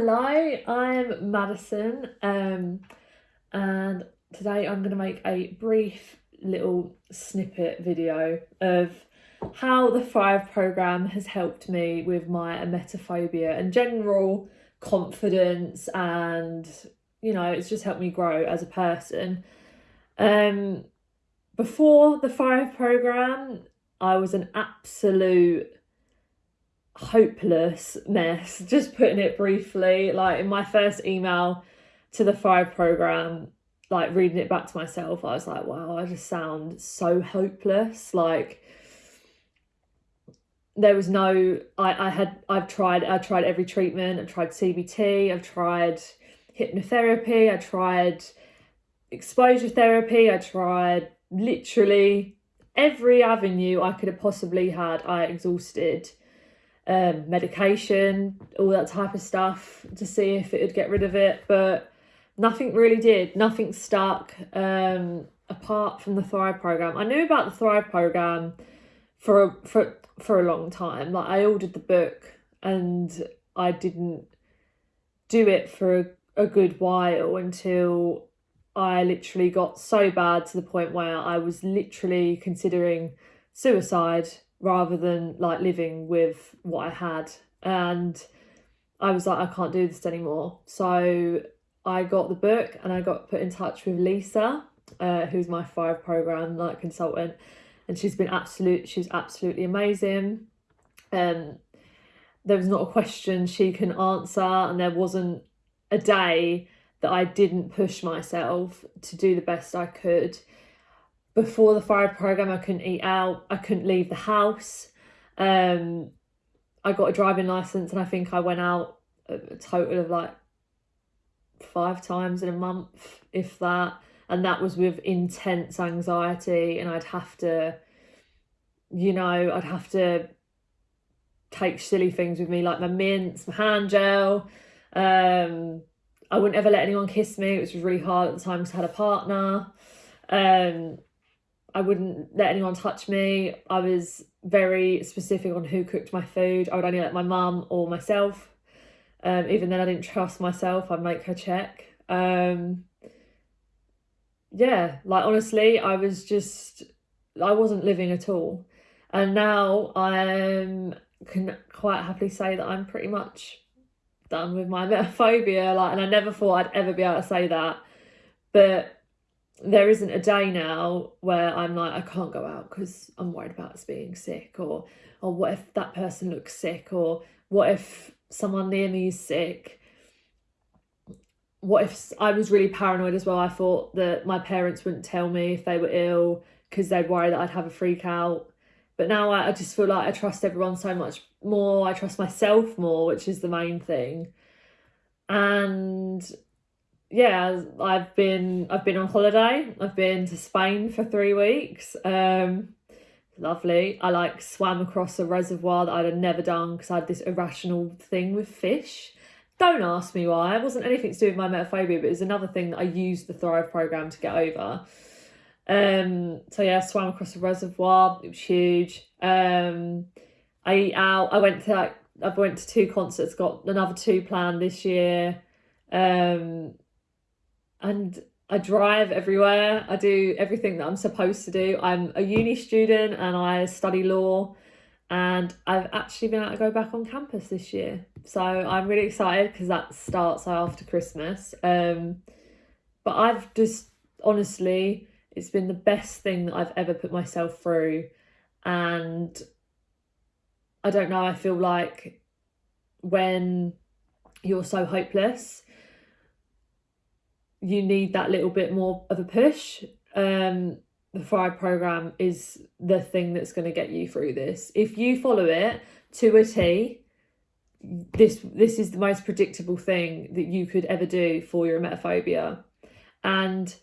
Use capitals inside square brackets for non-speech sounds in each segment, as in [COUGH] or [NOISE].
Hello, I'm Madison, um, and today I'm going to make a brief little snippet video of how the Thrive program has helped me with my emetophobia and general confidence, and you know, it's just helped me grow as a person. Um, before the Thrive program, I was an absolute hopeless mess, [LAUGHS] just putting it briefly. Like in my first email to the Thrive program, like reading it back to myself, I was like, wow, I just sound so hopeless. Like there was no I, I had I've tried I tried every treatment, I've tried CBT, I've tried hypnotherapy, I tried exposure therapy, I tried literally every avenue I could have possibly had, I exhausted um, medication, all that type of stuff to see if it would get rid of it. But nothing really did. Nothing stuck um, apart from the Thrive program. I knew about the Thrive program for a, for for a long time. Like I ordered the book and I didn't do it for a, a good while until I literally got so bad to the point where I was literally considering suicide rather than like living with what I had. And I was like, I can't do this anymore. So I got the book and I got put in touch with Lisa, uh, who's my Thrive program like consultant, and she's been absolute. She's absolutely amazing. Um, there was not a question she can answer, and there wasn't a day that I didn't push myself to do the best I could before the Thrive program, I couldn't eat out. I couldn't leave the house. Um, I got a driving license, and I think I went out a total of like five times in a month, if that. And that was with intense anxiety, and I'd have to, you know, I'd have to take silly things with me like my mints, my hand gel. Um, I wouldn't ever let anyone kiss me. It was really hard at the time because I had a partner. Um, I wouldn't let anyone touch me. I was very specific on who cooked my food. I would only let my mum or myself. Um, even then, I didn't trust myself. I'd make her check. Um, yeah, like honestly, I was just, I wasn't living at all. And now I can quite happily say that I'm pretty much done with my [LAUGHS] emetophobia. Like, and I never thought I'd ever be able to say that. But there isn't a day now where I'm like, I can't go out because I'm worried about us being sick, or or what if that person looks sick, or what if someone near me is sick. What if I was really paranoid as well? I thought that my parents wouldn't tell me if they were ill because they'd worry that I'd have a freak out. But now I, I just feel like I trust everyone so much more. I trust myself more, which is the main thing. And yeah, I've been I've been on holiday. I've been to Spain for three weeks. Um, lovely. I like swam across a reservoir that I'd have never done because I had this irrational thing with fish. Don't ask me why. It wasn't anything to do with my emetophobia, but it was another thing that I used the Thrive program to get over. Um, so yeah, I swam across a reservoir. It was huge. Um, I out. I went to like I went to two concerts. Got another two planned this year. Um, and I drive everywhere. I do everything that I'm supposed to do. I'm a uni student and I study law and I've actually been able to go back on campus this year. So I'm really excited because that starts after Christmas. Um, but I've just honestly, it's been the best thing that I've ever put myself through. And I don't know, I feel like when you're so hopeless you need that little bit more of a push. Um, the Thrive program is the thing that's going to get you through this. If you follow it to a T, this this is the most predictable thing that you could ever do for your emetophobia. And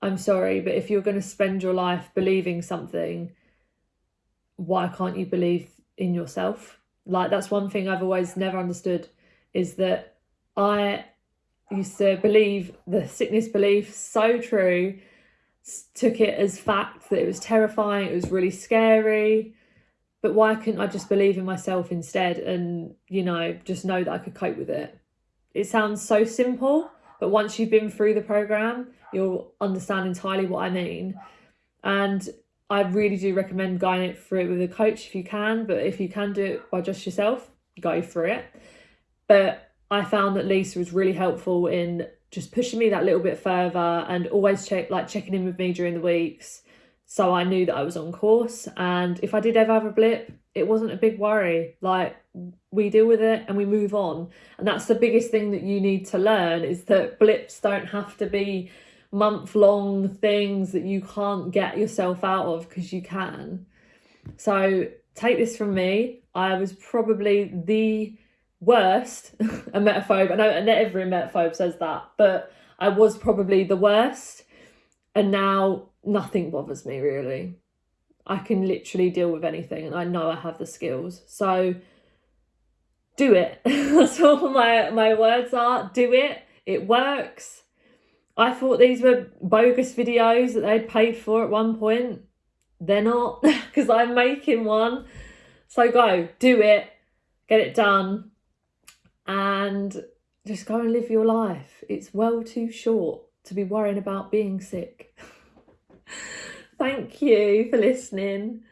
I'm sorry, but if you're going to spend your life believing something, why can't you believe in yourself? Like that's one thing I've always never understood is that I used to believe the sickness belief so true took it as fact that it was terrifying it was really scary but why couldn't i just believe in myself instead and you know just know that i could cope with it it sounds so simple, but once you've been through the program, you'll understand entirely what I mean. And I really do recommend going it through it with a coach if you can, but if you can do it by just yourself, go through it. But I found that Lisa was really helpful in just pushing me that little bit further and always check like checking in with me during the weeks so I knew that I was on course. And if I did ever have a blip it wasn't a big worry. Like we deal with it and we move on. And that's the biggest thing that you need to learn is that blips don't have to be month long things that you can't get yourself out of because you can. So take this from me. I was probably the worst [LAUGHS] a emetophobe. I know not every emetophobe says that, but I was probably the worst. And now nothing bothers me really. I can literally deal with anything and I know I have the skills. So do it. [LAUGHS] That's all my, my words are. Do it. It works. I thought these were bogus videos that they'd paid for at one point. They're not [LAUGHS] because I'm making one. So go, do it, get it done and just go and live your life. It's well too short to be worrying about being sick. [LAUGHS] Thank you for listening.